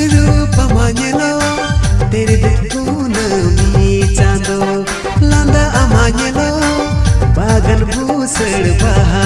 रूप मांगलो तेरे देखून मी चांदो लांदा मांगेलो बागन भूसड़ बहा